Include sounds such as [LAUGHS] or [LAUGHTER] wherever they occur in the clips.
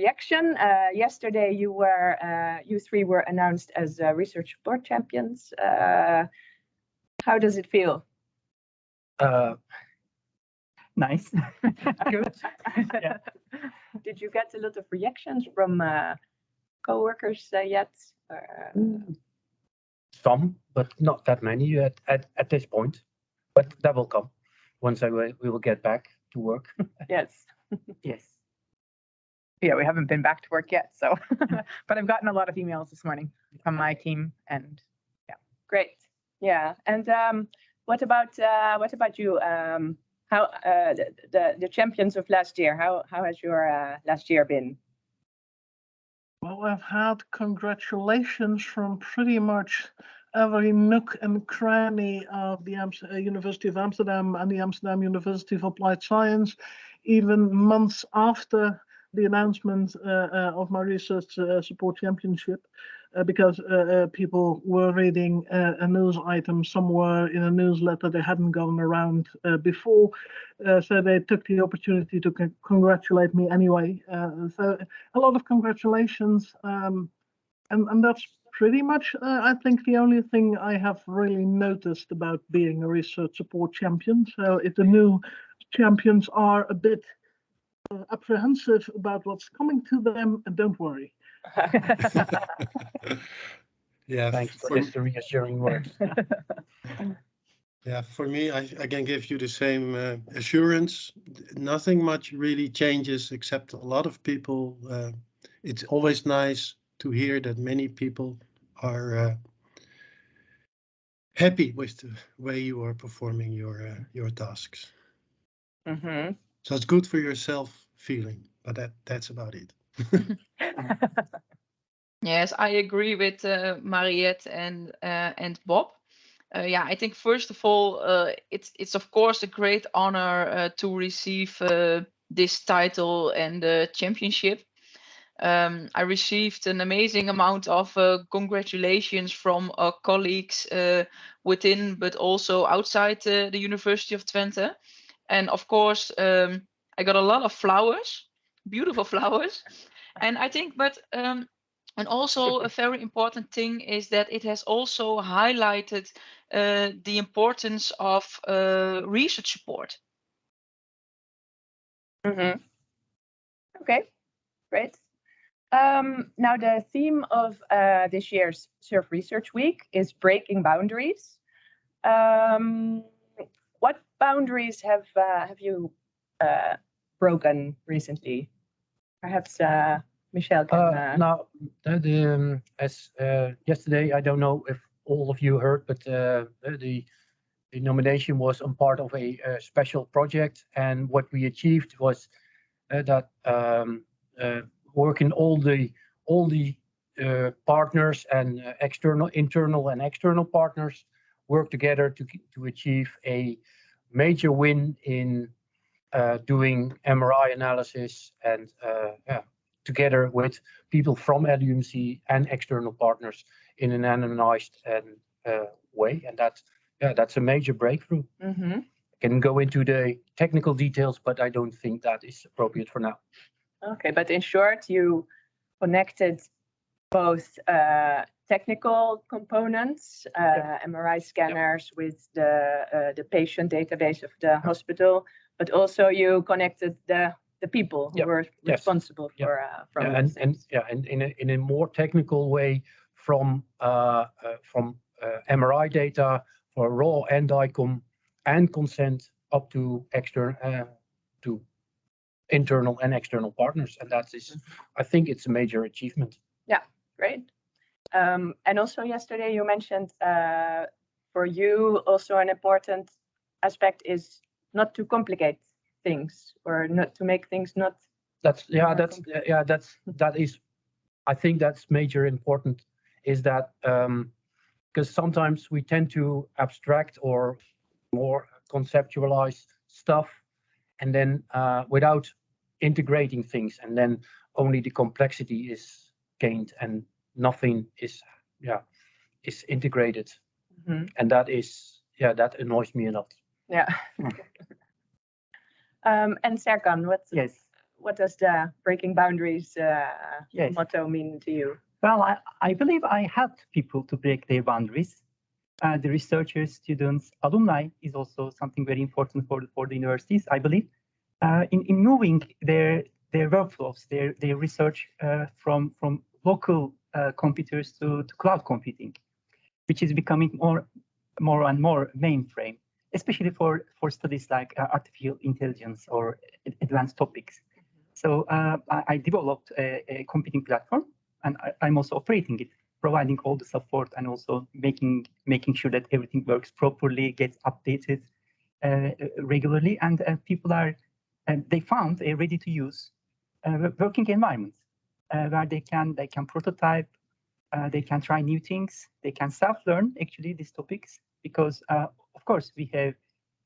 reaction. Uh, yesterday, you were uh, you three were announced as uh, research support champions. Uh, how does it feel? Uh, nice. [LAUGHS] Good. Yeah. Did you get a lot of reactions from uh, coworkers uh, yet? Or, Some, but not that many at, at, at this point. But that will come once I will, we will get back to work. [LAUGHS] yes. Yes. Yeah, we haven't been back to work yet, so, [LAUGHS] but I've gotten a lot of emails this morning from my team and yeah, Great. Yeah. And um, what about uh, what about you? Um, how uh, the, the the champions of last year? How how has your uh, last year been? Well, I've had congratulations from pretty much every nook and cranny of the Ams- uh, University of Amsterdam and the Amsterdam University of Applied Science, even months after the announcement uh, uh, of my research uh, support championship, because people were reading a news item somewhere in a newsletter they hadn't gone around before, so they took the opportunity to con- congratulate me anyway. So a lot of congratulations. Um, and, and that's pretty much, uh, I think, the only thing I have really noticed about being a research support champion. So if the new champions are a bit uh, apprehensive about what's coming to them, and don't worry. [LAUGHS] Yeah, Thanks for for, this reassuring words. [LAUGHS] yeah, for me, I, I can give you the same uh, assurance. Nothing much really changes except a lot of people. Uh, it's always nice to hear that many people are uh, happy with the way you are performing your uh, your tasks. hmm So it's good for your self feeling, but that that's about it. [LAUGHS] Yes, I agree with uh, Mariette and uh, and Bob. Uh, yeah, I think first of all, uh, it's it's of course a great honor uh, to receive uh, this title and the championship. Um, I received an amazing amount of uh, congratulations from uh, colleagues uh, within, but also outside uh, the University of Twente. And of course, um, I got a lot of flowers, beautiful [LAUGHS] flowers. And I think, but um, and also [LAUGHS] a very important thing is that it has also highlighted uh, the importance of uh, research support. hmm Okay, great. Um, now the theme of uh, this year's Surf Research Week is breaking boundaries. Um, what boundaries have uh, have you uh, broken recently? Perhaps uh, Michelle can. Uh, Uh, now, the, the, um, as uh, yesterday, I don't know if all of you heard, but uh, the the nomination was on part of a, uh special project, and what we achieved was uh, that um, uh, working all the all the uh, partners and uh, external, internal, and external partners work together to to achieve a major win in uh, doing MRI analysis and uh, yeah, together with people from LUMC and external partners in an anonymized and uh, way, and that's yeah, that's a major breakthrough. mhm. can go into the technical details, but I don't think that is appropriate for now. Okay, but in short, you connected both uh, technical components, uh, MRI scanners with the uh, the patient database of the hospital, but also you connected the the people who were responsible for uh, from Yeah, and and yeah, and in a, in a more technical way from uh, uh, from uh, MRI data for raw and DICOM and consent up to external uh, to internal and external partners, and that is, I think, it's a major achievement. Yeah, great. Um, and also yesterday you mentioned uh, for you also an important aspect is not to complicate things or not to make things not That's yeah, that's yeah, that's that is, I think that's major important is that um, because sometimes we tend to abstract or more conceptualize stuff, and then uh, without integrating things, and then only the complexity is gained and nothing is yeah is integrated, Mhm. and that is yeah that annoys me a lot. Yeah. [LAUGHS] um, and Serkan, what yes. what does the breaking boundaries uh, Yes. motto mean to you? Well, I, I believe I helped people to break their boundaries. Uh, the researchers, students, alumni is also something very important for the, for the universities, I believe. Uh, in, in moving their their workflows, their their research uh, from from local uh, computers to, to cloud computing, which is becoming more more and more mainframe, especially for for studies like uh, artificial intelligence or advanced topics. So uh, I, I developed a, a computing platform and I, I'm also operating it, providing all the support and also making making sure that everything works properly, gets updated uh, regularly, and uh, people are they found a ready to use working environment where they can they can prototype, uh, they can try new things, they can self learn actually these topics because uh, of course we have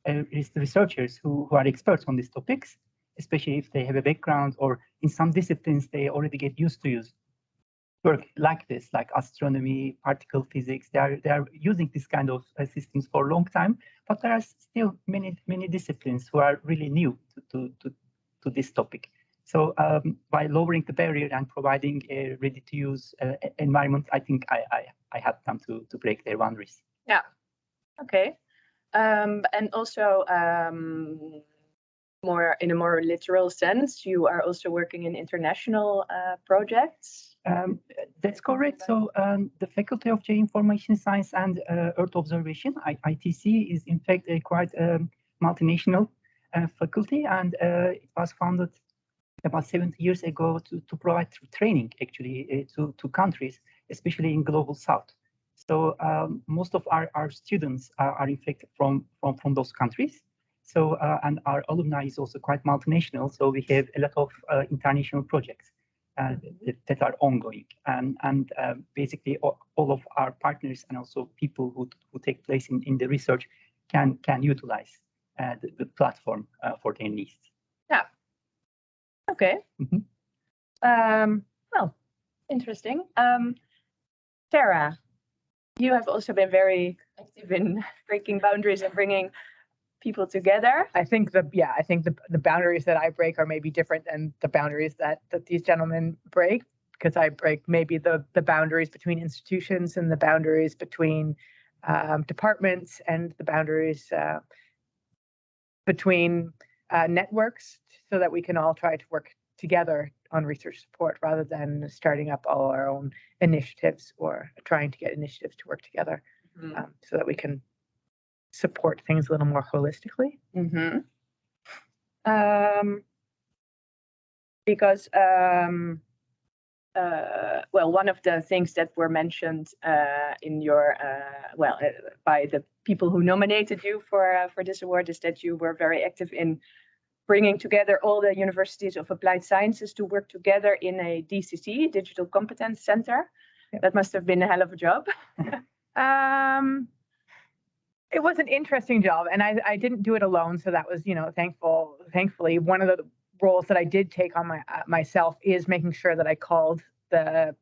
uh, researchers who, who are experts on these topics, especially if they have a background or in some disciplines they already get used to use work like this, like astronomy, particle physics. They are they are using this kind of uh, systems for a long time, but there are still many many disciplines who are really new to to to, to this topic. So um, by lowering the barrier and providing a ready-to-use uh, environment, I think I, I I help them to to break their boundaries. Yeah. Okay. Um, and also, um, more in a more literal sense, you are also working in international uh, projects. Um, that's correct. So um, the Faculty of Geoinformation Science and uh, Earth Observation, I- ITC, is in fact a quite um, multinational uh, faculty, and uh, it was founded about 70 years ago to, to provide training actually uh, to, to countries, especially in global south. So um, most of our, our students are, are in fact from, from, from those countries. So uh, and our alumni is also quite multinational. So we have a lot of uh, international projects uh, that, that are ongoing. And, and uh, basically all, all of our partners and also people who, who take place in, in the research can, can utilize uh, the, the platform uh, for their needs. Okay. Mhm. Um, well, interesting. Um, Sarah, you have also been very active in [LAUGHS] breaking boundaries and bringing people together. I think the yeah, I think the the boundaries that I break are maybe different than the boundaries that that these gentlemen break because I break maybe the the boundaries between institutions and the boundaries between um, departments and the boundaries uh, between uh, networks so that we can all try to work together on research support rather than starting up all our own initiatives or trying to get initiatives to work together um, so that we can support things a little more holistically. Mm-hmm. Um, because, um, uh, well, one of the things that were mentioned uh, in your, uh, well, uh, by the people who nominated you for uh, for this award is that you were very active in bringing together all the universities of applied sciences to work together in a DCC, Digital Competence Center. Yep. That must have been a hell of a job. [LAUGHS] [LAUGHS] Um, it was an interesting job, and I I didn't do it alone, so that was you know thankful. Thankfully, one of the roles that I did take on my uh, myself is making sure that I called the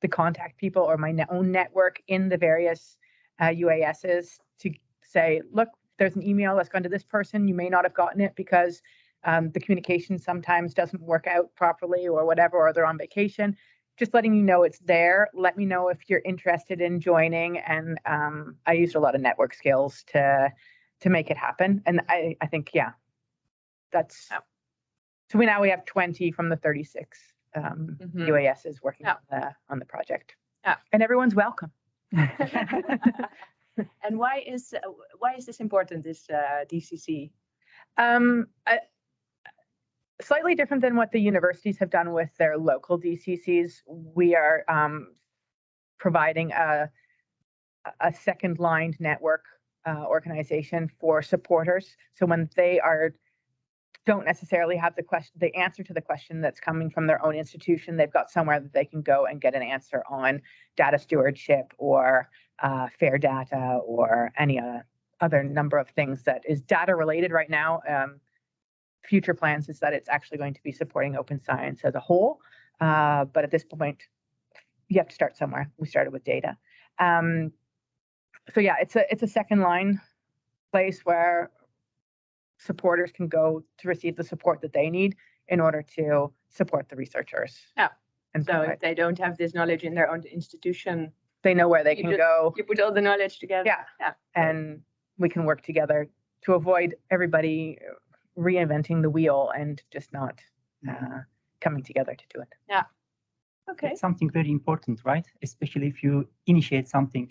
the contact people or my own network in the various uh, UASs to say, look, there's an email that's gone to this person. You may not have gotten it because um, the communication sometimes doesn't work out properly or whatever, or they're on vacation just letting you know it's there. Let me know if you're interested in joining. And um, I used a lot of network skills to to make it happen. And I I think yeah, that's Yeah. So we now we have 20 from the 36 um, Mhm. UASs working Yeah. on the on the project. Yeah. and everyone's welcome. [LAUGHS] and why is uh, why is this important? This uh, DCC. Um, slightly different than what the universities have done with their local DCCs. We are um, providing a a second line network uh, organization for supporters. So when they are don't necessarily have the question, the answer to the question that's coming from their own institution, they've got somewhere that they can go and get an answer on data stewardship or uh, fair data or any uh, other number of things that is data related right now. Um, future plans is that it's actually going to be supporting open science as a whole. Uh, but at this point, you have to start somewhere. We started with data. Um, so yeah, it's a it's a second line place where supporters can go to receive the support that they need. in order to support the researchers. Yeah. And So provide- if they don't have this knowledge in their own institution, they know where they can just- go you put all the knowledge together. Yeah. Yeah. and we can work together to avoid everybody reinventing the wheel and just not uh, coming together to do it. Yeah. Okay. It's something very important, right? Especially if you initiate something,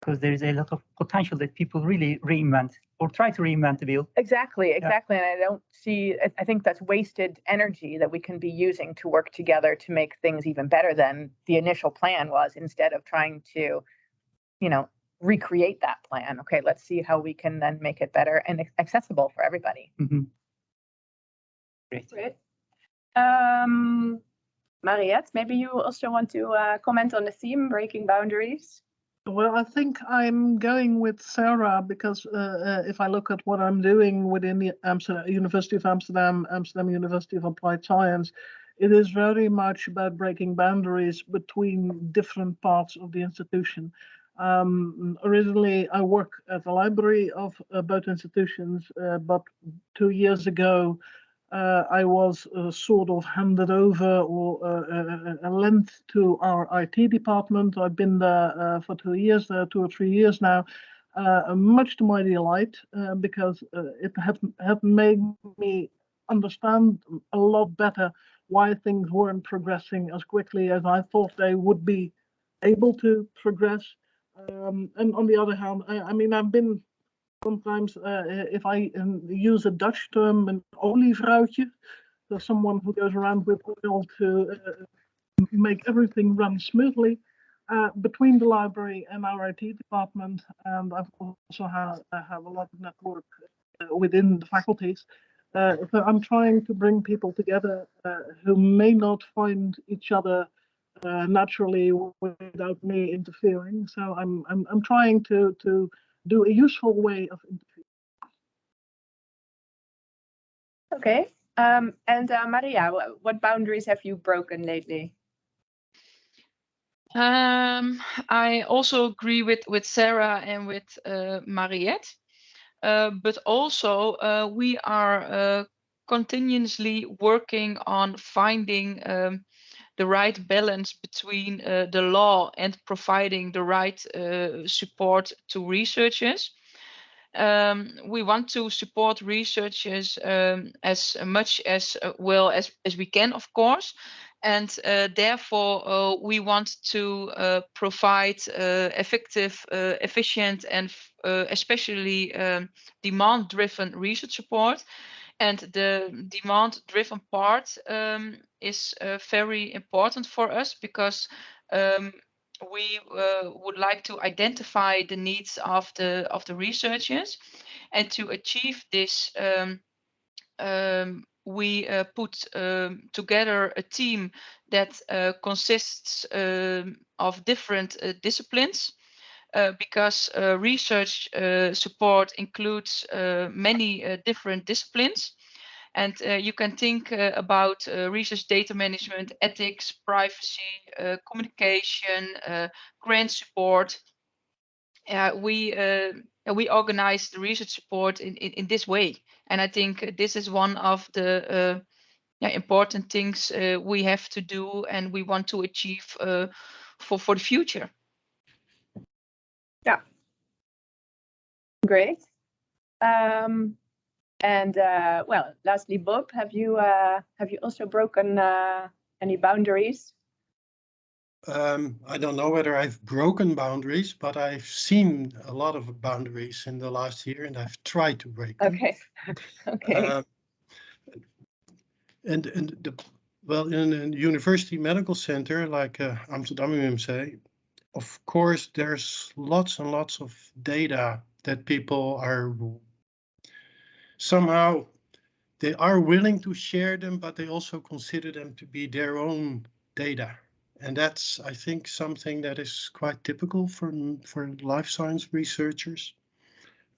because there is a lot of potential that people really reinvent or try to reinvent the wheel. Exactly, exactly. And I don't see, I- I think that's wasted energy that we can be using to work together to make things even better than the initial plan was instead of trying to, you know, recreate that plan. Okay, let's see how we can then make it better and accessible for everybody. Mm-hmm. Great. Great. Um, Mariette, maybe you also want to uh, comment on the theme, breaking boundaries. Well, I think I'm going with Sarah because uh, uh, if I look at what I'm doing within the Amsterdam, University of Amsterdam, Amsterdam University of Applied Science, it is very much about breaking boundaries between different parts of the institution. Um, originally, I work at the library of uh, both institutions, uh, but two years ago, I was uh, sort of handed over or uh, uh, uh, lent to our IT department. I've been there uh, for two years, uh, two or three years now, uh, much to my delight, uh, because uh, it had, had made me understand a lot better why things weren't progressing as quickly as I thought they would be able to progress. Um, and on the other hand, I, I mean, I've been sometimes uh, if I um, use a Dutch term, an olievrouwtje, so someone who goes around with oil to uh, make everything run smoothly uh, between the library and our IT department. And I've also have, I have a lot of network uh, within the faculties. Uh, so I'm trying to bring people together uh, who may not find each other naturally without me interfering. So I'm I'm I'm trying to to do a useful way of interviewing. Okay. Um, and uh, Maria, what boundaries have you broken lately? Um, I also agree with with Sarah and with uh, Mariette, uh, but also uh, we are uh, continuously working on finding um, the right balance between uh, the law and providing the right uh, support to researchers. Um, we want to support researchers um, as much as uh, well as, as we can, of course, and uh, therefore uh, we want to uh, provide effective, efficient, and especially um, demand-driven research support. And the demand-driven part um, is uh, very important for us because um, we uh, would like to identify the needs of the of the researchers, and to achieve this, um, um, we uh, put um, together a team that uh, consists um, of different uh, disciplines. Uh, because uh, research uh, support includes uh, many different disciplines. And you can think about research data management, ethics, privacy, communication, grant support. We we organize the research support in, in, in this way, and I think this is one of the yeah, important things uh, we have to do, and we want to achieve uh, for for the future. Great. Um, and uh, well, lastly, Bob, have you uh, have you also broken uh, any boundaries? Um, I don't know whether I've broken boundaries, but I've seen a lot of boundaries in the last year and I've tried to break them. Okay. [LAUGHS] okay. Uh, And, and the, well, in a university medical center like uh, Amsterdam UMC, of course, there's lots and lots of data that people are somehow, they are willing to share them, but they also consider them to be their own data. And that's, I think, something that is quite typical for, for life science researchers.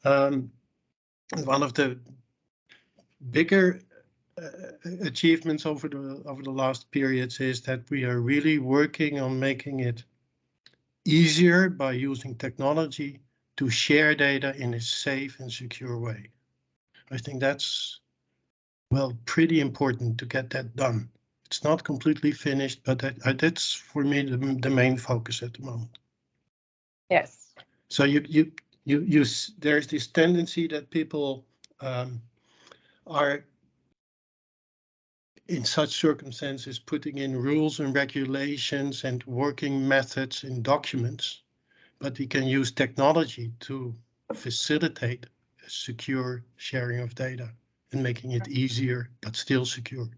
Um, one of the bigger uh, achievements over the over the last periods is that we are really working on making it easier by using technology to share data in a safe and secure way. I think that's well, pretty important to get that done. It's not completely finished, but that, uh, that's for me the, the main focus at the moment. Yes. So you you you you there's this tendency that people um, are in such circumstances putting in rules and regulations and working methods in documents, but we can use technology to facilitate a secure sharing of data and making it easier but still secure.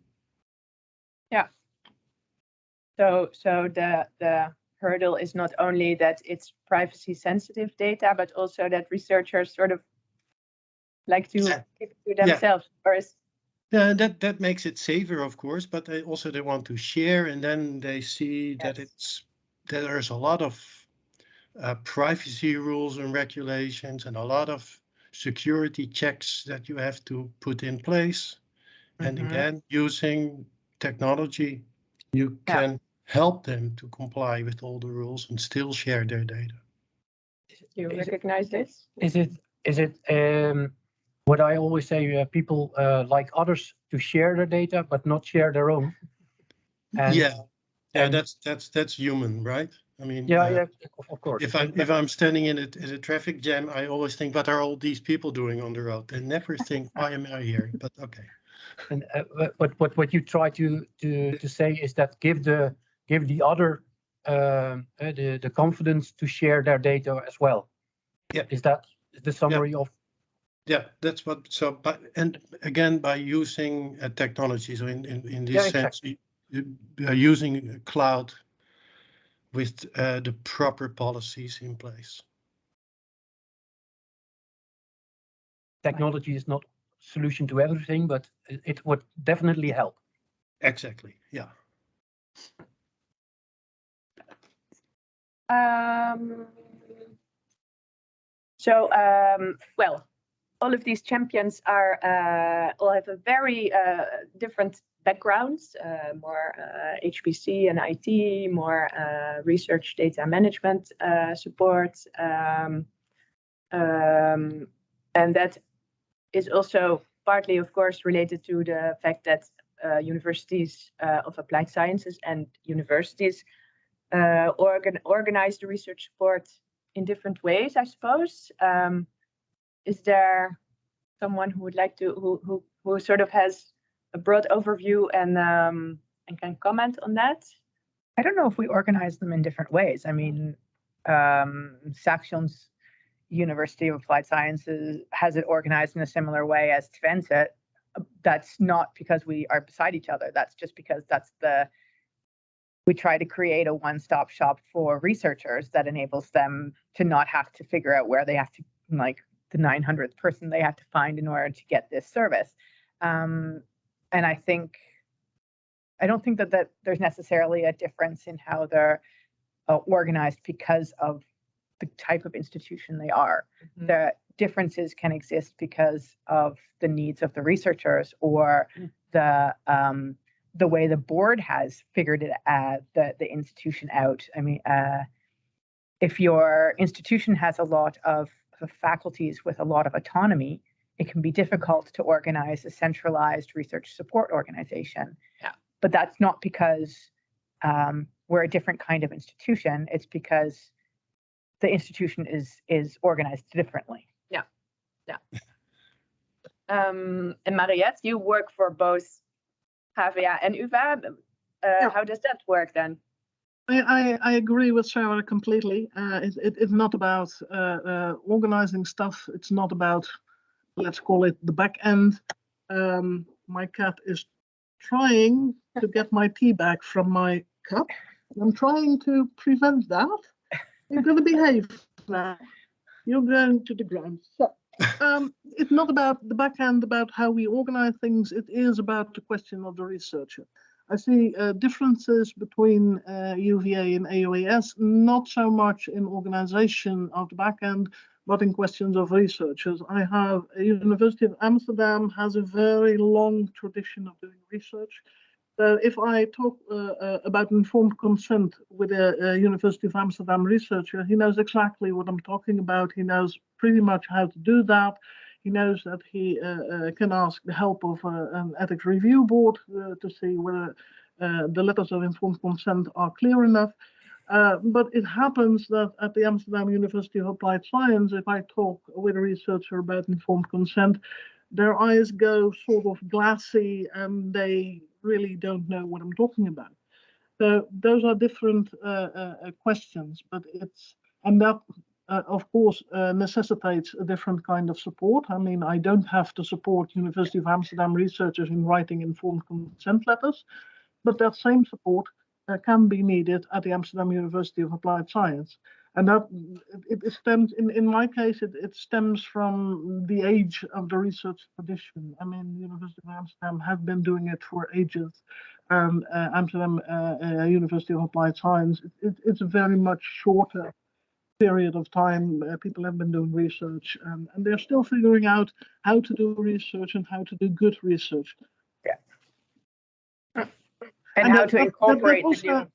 Yeah. So, so the, the hurdle is not only that it's privacy sensitive data, but also that researchers sort of like to Yeah. keep it to themselves, or is, Yeah, that that makes it safer, of course, but they also they want to share, and then they see that it's that there's a lot of uh, privacy rules and regulations, and a lot of security checks that you have to put in place. And Mhm. again, using technology, you Yeah. can help them to comply with all the rules and still share their data. Do you Is it- recognize this? Is it, is it, um, what I always say, uh, people, uh, like others to share their data, but not share their own? And- yeah, yeah, and- that's that's that's human, right? I mean, Yeah, uh, yeah, of- course. If I'm if I'm standing in a in a traffic jam, I always think, what are all these people doing on the road? They never think, why am I here? But okay. And uh, what- what what you try to to to say is that give the give the other um, uh, the the confidence to share their data as well. Yeah. Is that the summary of? Yeah, that's what. So, but and again, by using uh, technology, so in in in this Yeah, sense, are using cloud with uh, the proper policies in place. Technology is not solution to everything, but it, it would definitely help. Exactly. Yeah. Um, so, um, well, all of these champions are uh, all have a very uh, different backgrounds, uh, more uh, HPC and IT, more uh, research data management uh, support. Um, um, and that is also partly, of course, related to the fact that uh, universities uh, of applied sciences and universities uh, organ organize the research support in different ways, I suppose. Um, is there someone who would like to, who, who, who sort of has a broad overview and, um, and can comment on that? I don't know if we organize them in different ways. I mean, um, Saxions University of Applied Sciences has it organized in a similar way as Twente. Uh, That's not because we are beside each other. That's just because that's the we try to create a one-stop shop for researchers that enables them to not have to figure out where they have to like the 900th person they have to find in order to get this service. Um, and I think I don't think that, that there's necessarily a difference in how they're uh, organized because of the type of institution they are. Mhm. The differences can exist because of the needs of the researchers or Mm. the um, the way the board has figured it uh, the the institution out. I mean, uh, if your institution has a lot of, of faculties with a lot of autonomy, it can be difficult to organize a centralized research support organization. Yeah. But that's not because um, we're a different kind of institution. It's because the institution is is organized differently. Yeah, yeah. um, and Mariette, you work for both HVA and UvA. Uh, Yeah. How does that work then? I, I, agree with Sarah completely. Uh, it, it, it's not about uh, uh, organizing stuff. It's not about, let's call it the back end. Um, my cat is trying to get my tea back from my cup. I'm trying to prevent that. You're going to behave now. You're going to the ground. So, um, it's not about the back end, about how we organize things. It is about the question of the researcher. I see uh, differences between uh, UVA and AUAS, not so much in organization of the back end, but in questions of researchers. I have a University of Amsterdam has a very long tradition of doing research. So if I talk uh, uh, about informed consent with a, a University of Amsterdam researcher, he knows exactly what I'm talking about. He knows pretty much how to do that. He knows that he uh, uh, can ask the help of uh, an ethics review board to see whether the letters of informed consent are clear enough. Uh, but it happens that at the Amsterdam University of Applied Science, if I talk with a researcher about informed consent, their eyes go sort of glassy and they really don't know what I'm talking about. So those are different uh, uh, questions, but it's, and that uh, of course uh, necessitates a different kind of support. I mean, I don't have to support University of Amsterdam researchers in writing informed consent letters, but that same support uh, can be needed at the Amsterdam University of Applied Science. And that it, it stems, in, in my case, it, it stems from the age of the research tradition. I mean, the University of Amsterdam have been doing it for ages. And uh, Amsterdam uh, uh, University of Applied Science, it, it's very much shorter period of time. Uh, people have been doing research and, and they're still figuring out how to do research and how to do good research. And And how that- to that- that incorporate also-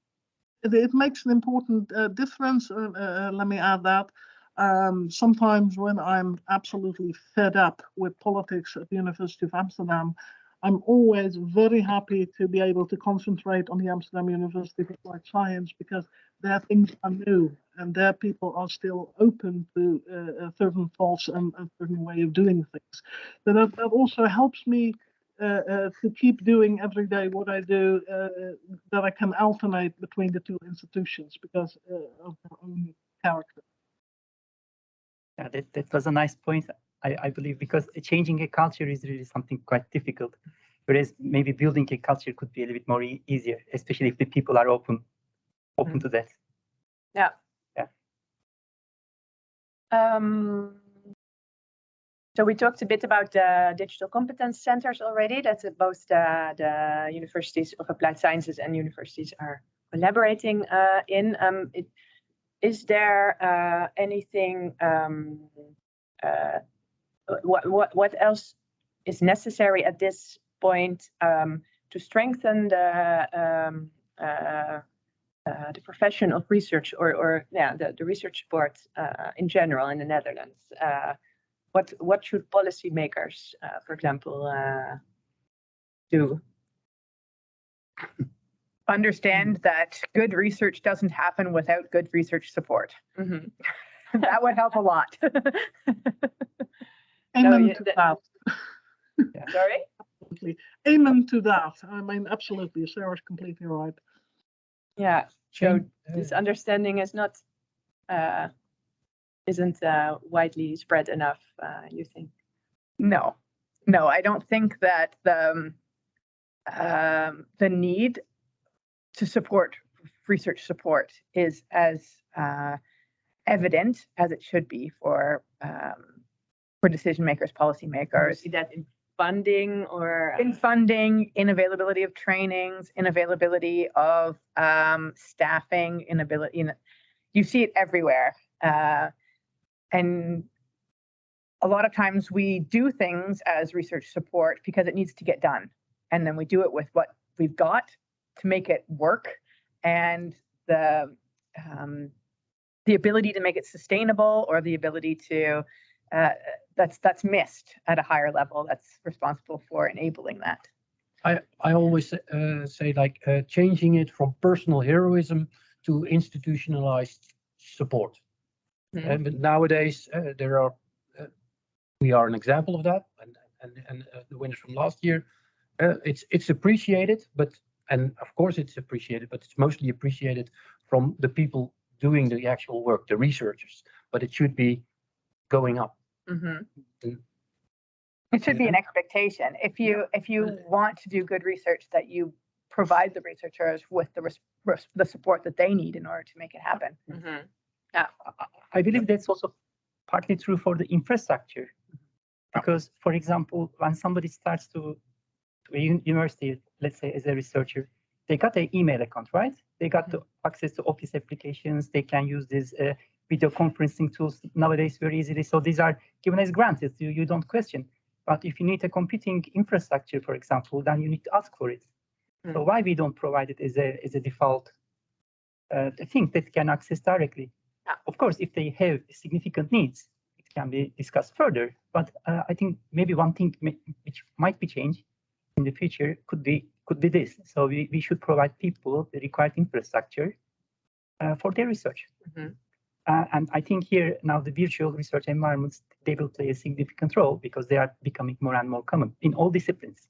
it, it makes an important uh, difference. Uh, uh, let me add that. Um, sometimes when I'm absolutely fed up with politics at the University of Amsterdam, I'm always very happy to be able to concentrate on the Amsterdam University of Applied Science because things are new and their people are still open to uh, certain thoughts and a certain way of doing things. So that, that also helps me uh, uh, to keep doing every day what I do, uh, that I can alternate between the two institutions because uh, of their own character. Yeah, that, that was a nice point. I, I believe because changing a culture is really something quite difficult. Whereas maybe building a culture could be a little bit more e- easier, especially if the people are open, open to that. Yeah. Yeah. Um, so we talked a bit about the digital competence centers already. That's uh, both the, the universities of applied sciences and universities are collaborating uh, in. Um, it, is there uh, anything? Um, uh, what what what else is necessary at this point um, to strengthen the um, uh, the profession of research or, or yeah, the, the research support uh, in general in the Netherlands. Uh, what what should policymakers, uh, for example, uh, do? [LAUGHS] Understand that good research doesn't happen without good research support. Mhm. [LAUGHS] That would help a lot. [LAUGHS] Amen yeah, to that- that. Sorry. Absolutely. Amen to that. I mean, absolutely. Sarah's completely right. Yeah. So this understanding is not uh, isn't uh, widely spread enough. Uh, you think? No, no, I don't think that the um, um, the need to support research support is as uh, evident as it should be for um, for decision makers, policymakers. See that in funding or in funding, in availability of trainings, in availability of um, staffing, inability. You, know, you see it everywhere, uh, and a lot of times we do things as research support because it needs to get done, and then we do it with what we've got to make it work, and the um, the ability to make it sustainable or the ability to uh, that's that's missed at a higher level that's responsible for enabling that I, I always uh, say like uh, changing it from personal heroism to institutionalized support. Mhm. And but nowadays uh, there are, uh, we are an example of that, and and and uh, the winners from last year, uh, it's it's appreciated, but and of course it's appreciated, but it's mostly appreciated from the people doing the actual work, the researchers. But it should be going up. Mhm. it should be an expectation if you if you want to do good research that you provide the researchers with the res- res- the support that they need in order to make it happen Mhm. I- I believe that's also partly true for the infrastructure. Because, for example, when somebody starts to, to a university, let's say as a researcher, they got an email account, right? They got the access to office applications. They can use these uh, video conferencing tools nowadays very easily. So these are given as granted. You, you don't question. But if you need a computing infrastructure, for example, then you need to ask for it. So why we don't provide it as a as a default uh, thing that can access directly? Yeah. Of course, if they have significant needs, it can be discussed further. But uh, I think maybe one thing may, which might be changed in the future could be could be this. So we, we should provide people the required infrastructure uh, for their research. Mhm. Uh, and I think here now the virtual research environments they will play a significant role because they are becoming more and more common in all disciplines.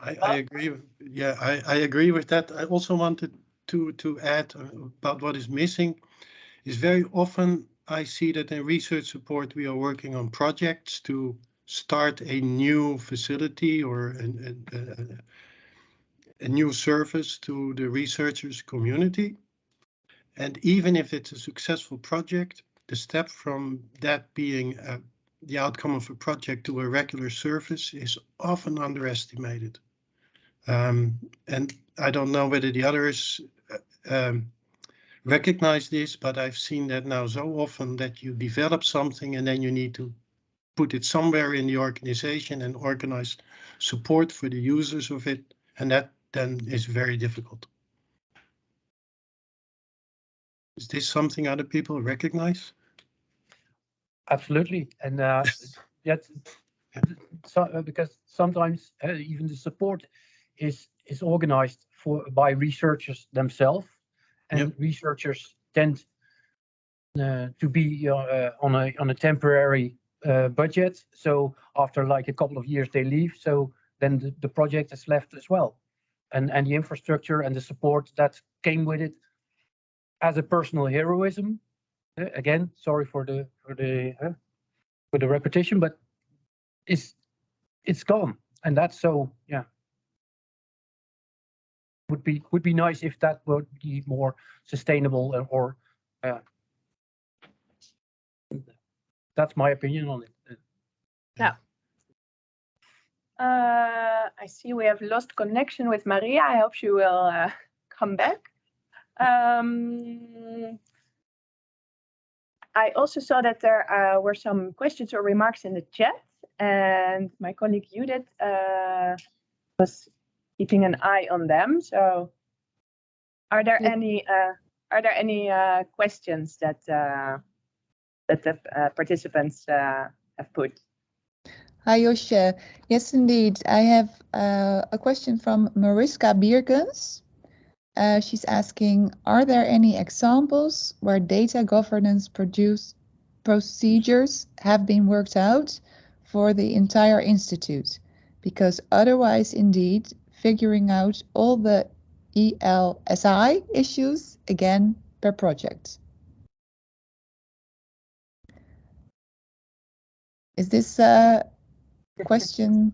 I, I agree. Yeah, I, I agree with that. I also wanted to, to add uh, about what is missing is very often I see that in research support, we are working on projects to start a new facility or an, a, a, new service to the researchers community. And even if it's a successful project, the step from that being a the outcome of a project to a regular service is often underestimated. Um, and I don't know whether the others uh, um, recognize this, but I've seen that now so often that you develop something and then you need to put it somewhere in the organization and organize support for the users of it. And that then it's very difficult. Is this something other people recognize? Absolutely, and uh, [LAUGHS] yet, so, uh, because sometimes uh, even the support is is organized for by researchers themselves, and Yep. researchers tend uh, to be uh, uh, on a on a temporary uh, budget. So after like a couple of years, they leave. So then the, the project is left as well, and and the infrastructure and the support that came with it as a personal heroism uh, again, sorry for the for the uh, for the repetition, but it's it's gone, and that's so yeah. Would be would be nice if that would be more sustainable or uh, that's my opinion on it. Uh, I see we have lost connection with Maria. I hope she will uh, [LAUGHS] come back. Um, I also saw that there uh, were some questions or remarks in the chat, and my colleague Judith uh, was keeping an eye on them. So, are there any uh, are there any uh, questions that uh, that the uh, participants uh, have put? Hi, Josje. Yes, indeed. I have uh, a question from Mariska Biergens. Uh, she's asking, are there any examples where data governance produce procedures have been worked out for the entire institute? Because otherwise, indeed, figuring out all the ELSI issues again per project. Is this uh, question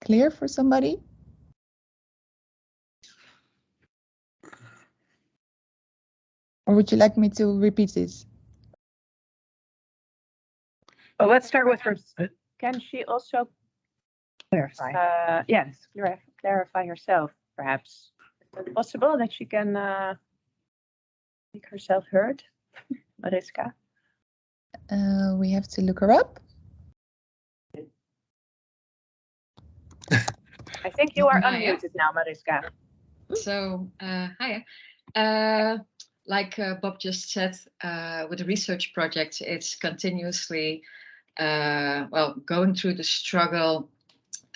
clear for somebody? Or would you like me to repeat this? Well, let's start with her. Can she also Clarify. uh, yes, clarify herself, perhaps. Is it possible that she can uh, make herself heard, [LAUGHS] Mariska? Uh, we have to look her up. I think you are Maya? unmuted now, Mariska. So, uh, hi. Uh, like uh, Bob just said, uh, with the research project, it's continuously, uh, well, going through the struggle,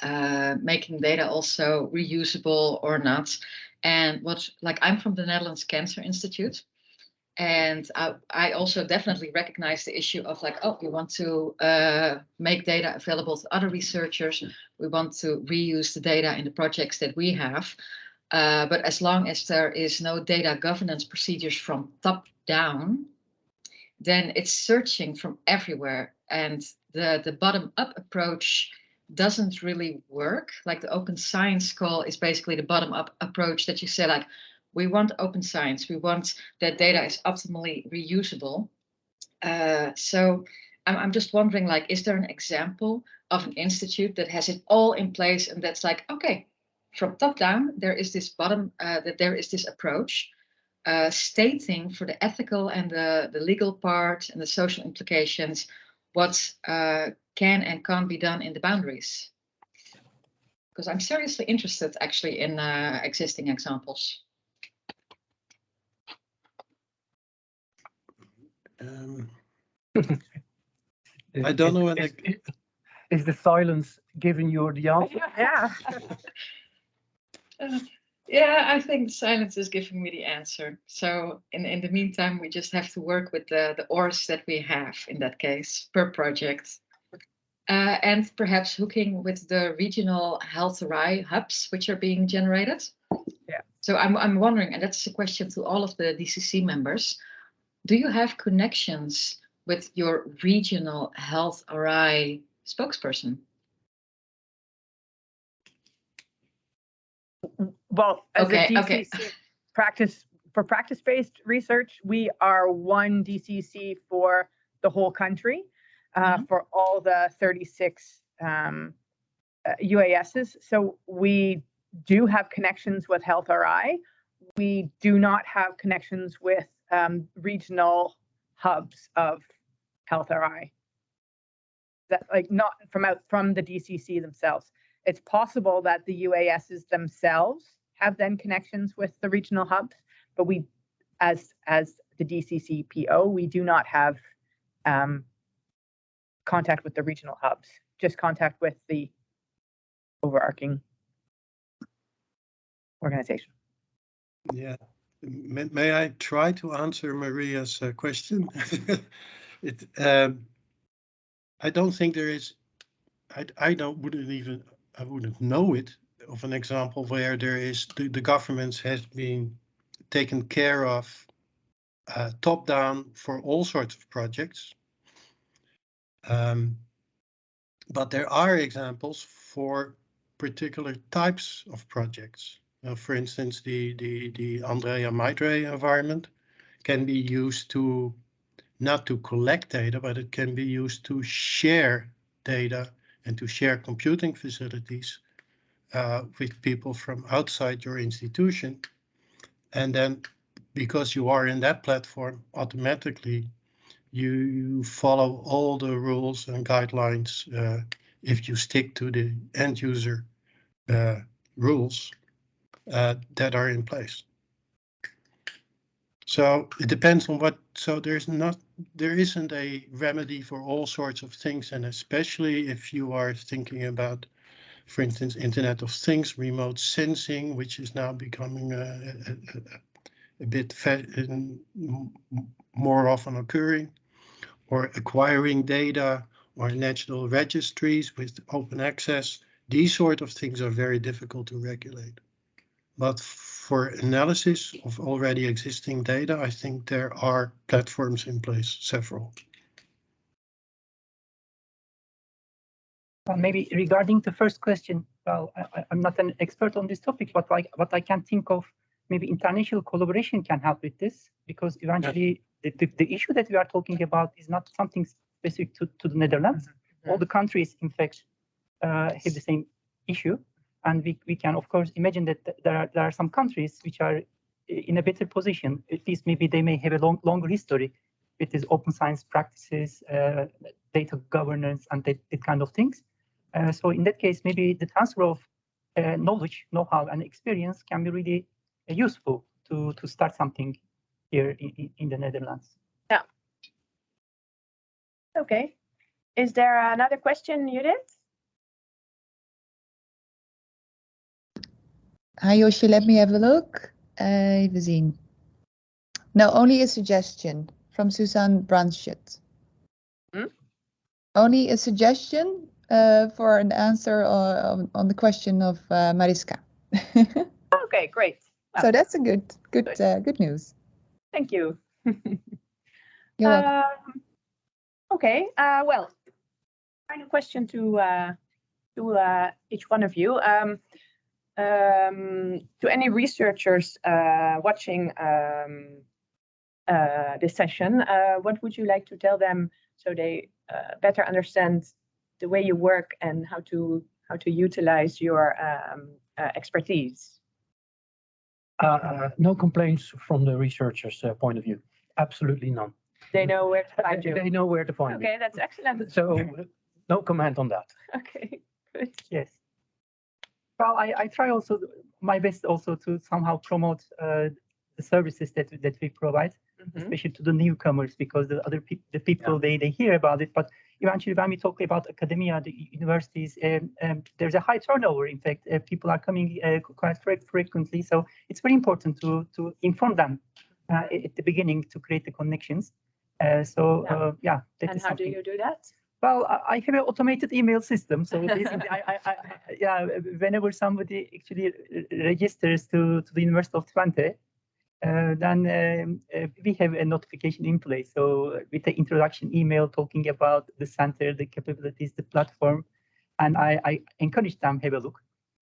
uh, making data also reusable or not. And what, like, I'm from the Netherlands Cancer Institute. And I, I also definitely recognize the issue of like, oh, you want to uh, make data available to other researchers. We want to reuse the data in the projects that we have. Uh, but as long as there is no data governance procedures from top down, then it's searching from everywhere. And the, the bottom up approach doesn't really work. Like the open science call is basically the bottom up approach that you say like, we want open science. We want that data is optimally reusable. Uh, so I'm, I'm just wondering like, is there an example of an institute that has it all in place and that's like, okay, from top down, there is this bottom, uh, that there is this approach uh, stating for the ethical and the, the legal part and the social implications, what uh, can and can't be done in the boundaries. Because I'm seriously interested actually in uh, existing examples. Um, [LAUGHS] I don't know when Is- I- is- Is the silence giving you the [LAUGHS] answer? Yeah. Uh, [LAUGHS] Yeah, I think silence is giving me the answer. So in, in the meantime, we just have to work with the, the ORs that we have in that case per project. Uh, and perhaps hooking with the regional health RI hubs which are being generated. Yeah. So I'm, I'm wondering, and that's a question to all of the DCC members. Do you have connections with your regional health RI spokesperson? Well, as Okay, a okay. DCC [LAUGHS] practice, for practice-based research, we are one DCC for the whole country, uh, Mhm. for all the 36 um, uh, UASs. So we do have connections with Health RI. We do not have connections with um, regional hubs of Health RI. That like not from out from the DCC themselves. It's possible that the UASs themselves have then connections with the regional hubs, but we, as as the DCC PO, we do not have um, contact with the regional hubs. Just contact with the overarching organization. Yeah. May, may I try to answer Maria's uh, question? [LAUGHS] it, um, I don't think there is, I, I don't, wouldn't even, I wouldn't know it of an example where there is, the, the government has been taken care of uh, top down for all sorts of projects. Um, but there are examples for particular types of projects. Uh, for instance, the, the, the Andrea myDRE environment can be used to not to collect data, but it can be used to share data and to share computing facilities uh, with people from outside your institution. And then because you are in that platform, automatically you, you follow all the rules and guidelines uh, if you stick to the end user uh, rules uh, that are in place. So it depends on what, so there's not, there isn't a remedy for all sorts of things. And especially if you are thinking about, for instance, Internet of Things, remote sensing, which is now becoming a, a, a, bit fa- in- m- um, m- more often occurring, or acquiring data or national registries with open access. These sort of things are very difficult to regulate. But for analysis of already existing data, I think there are platforms in place, several. Well, maybe regarding the first question, well, I, I- I'm not an expert on this topic, but like what I can think of, maybe international collaboration can help with this because eventually the, the, the issue that we are talking about is not something specific to, to the Netherlands. All the countries, in fact, uh, have the same issue. And we, we can, of course, imagine that there are, there are some countries which are in a better position. At least maybe they may have a long, longer history with these open science practices, uh, data governance, and that, that kind of things. Uh, so in that case, maybe the transfer of uh, knowledge, know-how, and experience can be really uh, useful to to start something here in, in- in the Netherlands. Yeah. Okay. Is there another question, Judith? Hi Yoshi, let me have a look. Uh, even zien. No, only a suggestion from Suzanne Brandschut. Hmm? Only a suggestion uh, for an answer on, on the question of uh, Mariska. [LAUGHS] Okay, great. so that's a good, good, Good. uh, good news. Thank you. [LAUGHS] You're welcome. Um, Okay, uh, well, final question to uh, to uh, each one of you. Um, um, to any researchers uh, watching um, uh, this session, uh, what would you like to tell them so they uh, better understand the way you work and how to how to utilize your um, uh, expertise? Uh, no complaints from the researchers' uh, point of view. Absolutely none. They know where to find you. They know where to find me. Okay, that's excellent. So no comment on that. [LAUGHS] Okay, good. Yes. Well, I, I try also my best also to somehow promote uh, the services that that we provide. Mhm. especially to the newcomers, because the other people, the people they they hear about it, but eventually when we talk about academia, the universities, um, um, there's a high turnover. In fact, uh, people are coming uh, quite fre- frequently, so it's very important to to inform them uh, at the beginning to create the connections. Uh, so Yeah. uh, yeah, that And is how do you do that? Well, I have an automated email system, so I, I, I, yeah, whenever somebody actually registers to, to the University of Twente, uh, then um, uh, we have a notification in place. So with the introduction email talking about the center, the capabilities, the platform, and I, I encourage them to have a look,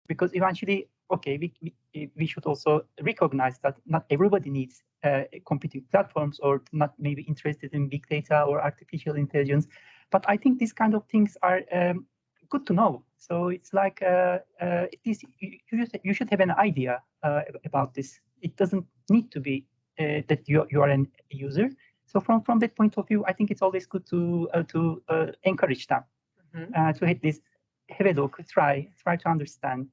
because eventually, okay, we, we, we should also recognize that not everybody needs uh, computing platforms or not maybe interested in big data or artificial intelligence but I think these kind of things are um, good to know. So it's like uh, uh, it is you, you should- have an idea uh, about this. It doesn't need to be uh, that you you are an user. So from from that point of view, I think it's always good to uh, to uh, encourage them Mhm. uh, to hit this, have a look, try try to understand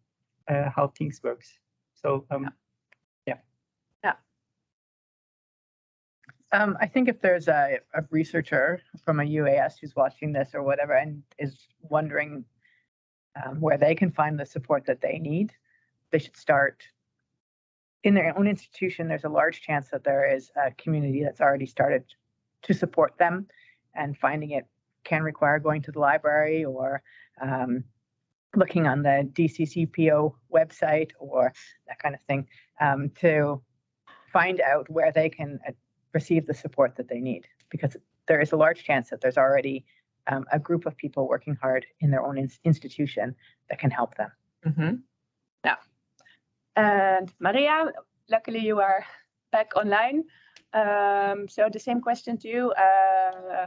uh, how things works. So um, Um, I think if there's a, a researcher from a UAS who's watching this or whatever and is wondering um, where they can find the support that they need, they should start in their own institution. There's a large chance that there is a community that's already started to support them, and finding it can require going to the library or um, looking on the DCCPO website or that kind of thing um, to find out where they can uh, receive the support that they need because there is a large chance that there's already um, a group of people working hard in their own ins- institution that can help them. Mm-hmm. Yeah. And Maria, luckily you are back online. Um, so the same question to you. Uh,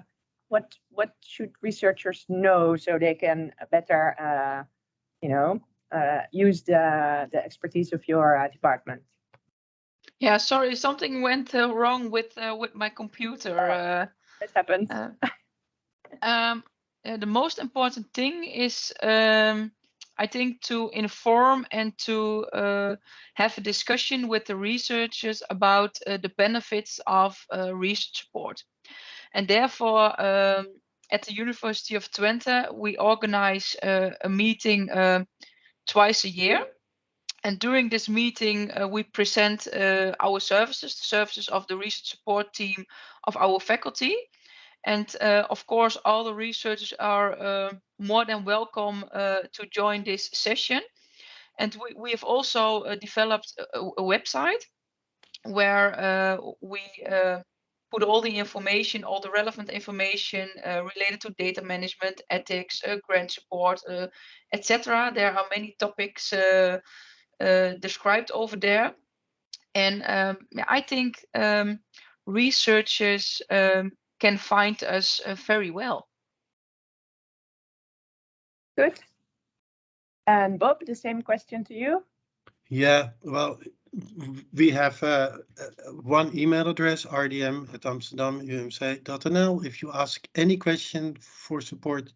what what should researchers know so they can better, uh, you know, uh, use the the expertise of your uh, department? Yeah, sorry, something went uh, wrong with uh, with my computer. Uh, This happens. uh, um, uh, the most important thing is, um, I think, to inform and to uh, have a discussion with the researchers about uh, the benefits of uh, research support. And therefore, um, at the University of Twente, we organize uh, a meeting twice a year. And during this meeting, uh, we present uh, our services, the services of the research support team of our faculty. And uh, of course, all the researchers are uh, more than welcome uh, to join this session. And we, we have also uh, developed a, a- website where we put all the information, all the relevant information uh, related to data management, ethics, uh, grant support, uh, etc. There are many topics described over there. And um, I think um, researchers um, can find us uh, very well. Good. And Bob, the same question to you. Yeah, well, we have uh, uh, one email address, rdm at amsterdamumc.nl. If you ask any question for support,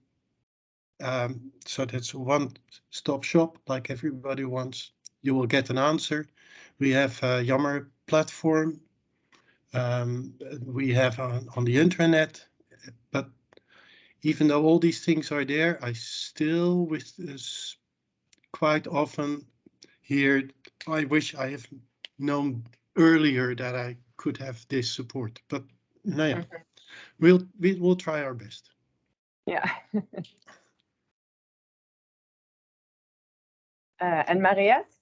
um, so that's one-stop shop, like everybody wants, you will get an answer. We have a Yammer platform. Um, we have on, on the intranet, but even though all these things are there, I still with this quite often here, I wish I have known earlier that I could have this support, but no, yeah, we'll, we will try our best. Yeah. [LAUGHS] uh, and Mariette?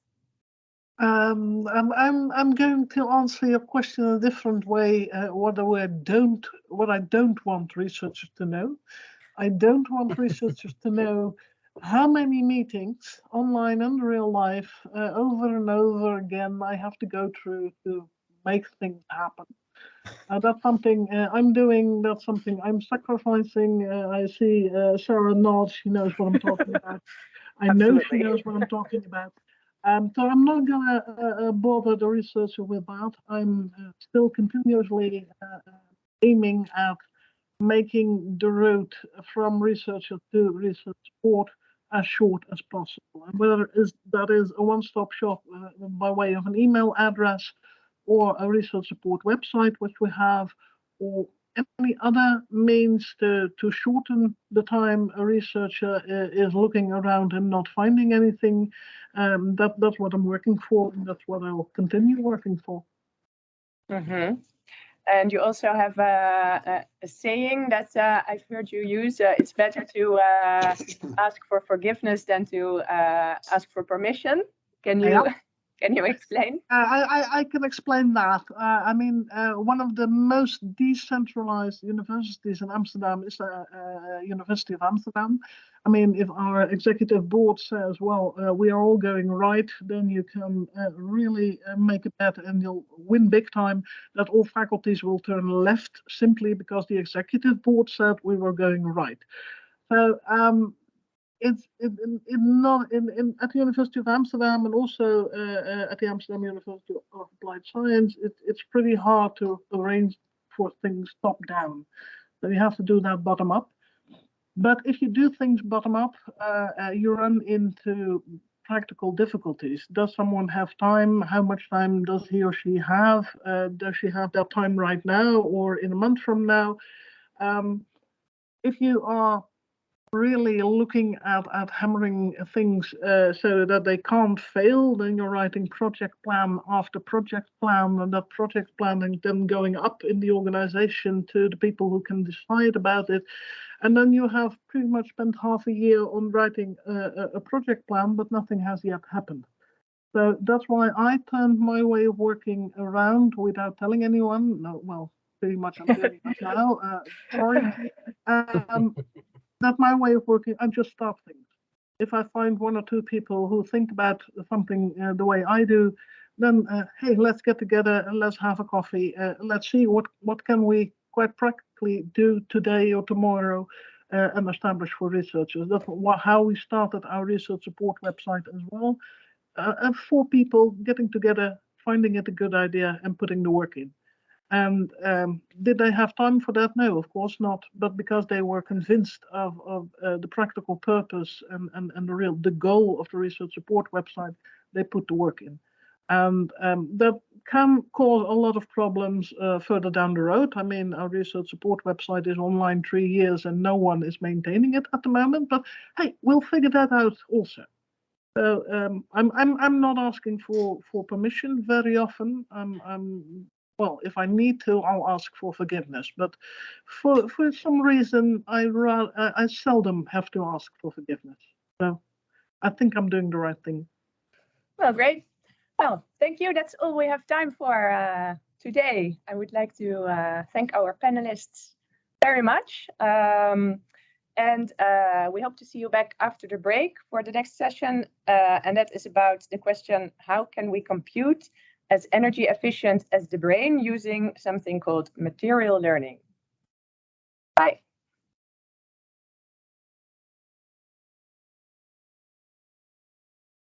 Um, I'm, I'm, I'm going to answer your question in a different way. Uh, what I don't, what I don't want researchers to know. I don't want [LAUGHS] researchers to know how many meetings, online and real life, uh, over and over again, I have to go through to make things happen. Uh, that's something uh, I'm doing. That's something I'm sacrificing. Uh, I see uh, Sarah nods. She knows what I'm talking about. I know she knows what I'm talking about. Um, so I'm not gonna uh, uh, bother the researcher with that. I'm uh, still continuously uh, uh, aiming at making the route from researcher to research support as short as possible. And whether is that is a one-stop shop uh, by way of an email address or a research support website, which we have, or any other means to, to shorten the time a researcher uh, is looking around and not finding anything, um, that, that's what I'm working for, and that's what I'll continue working for. Mm-hmm. And you also have a, a, a saying that uh, I've heard you use. Uh, it's better to uh, ask for forgiveness than to uh, ask for permission. Can you Yeah. Can you explain? Uh, I, I, can explain that. Uh, I mean, uh, one of the most decentralized universities in Amsterdam is the uh, University of Amsterdam. I mean, if our executive board says, well, uh, we are all going right, then you can uh, really uh, make a bet and you'll win big time that all faculties will turn left simply because the executive board said we were going right. So um, it's in, in, in not in, in at the University of Amsterdam and also uh, uh, at the Amsterdam University of Applied Science, it, it's pretty hard to arrange for things top down. So you have to do that bottom up. But if you do things bottom up, uh, uh, you run into practical difficulties. Does someone have time? How much time does he or she have? Uh, does she have that time right now or in a month from now? Um, if you are really looking at, at hammering things uh, so that they can't fail, then you're writing project plan after project plan, and that project planning then going up in the organization to the people who can decide about it. And then you have pretty much spent half a year on writing a, a, a project plan, but nothing has yet happened. So that's why I turned my way of working around without telling anyone. No, well, pretty much I'm doing it now. Uh, sorry. [LAUGHS] Um, that my way of working. I just start things. If I find one or two people who think about something uh, the way I do, then uh, hey, let's get together and let's have a coffee. Uh, let's see what what can we quite practically do today or tomorrow uh, and establish for researchers. That's how we started our research support website as well. Uh, and four people getting together, finding it a good idea, and putting the work in. And um, did they have time for that? No, of course not. But because they were convinced of, of uh, the practical purpose and, and, and the real the goal of the research support website, they put the work in. And um, that can cause a lot of problems uh, further down the road. I mean, our research support website is online three years and no one is maintaining it at the moment. But hey, we'll figure that out also. So um, I'm I'm I'm not asking for for permission very often. I'm I'm well, if I need to, I'll ask for forgiveness. But for for some reason, I I seldom have to ask for forgiveness. So I think I'm doing the right thing. Well, great. Well, thank you. That's all we have time for uh, today. I would like to uh, thank our panelists very much. Um, and uh, we hope to see you back after the break for the next session. Uh, and that is about the question, how can we compute as energy efficient as the brain using something called material learning?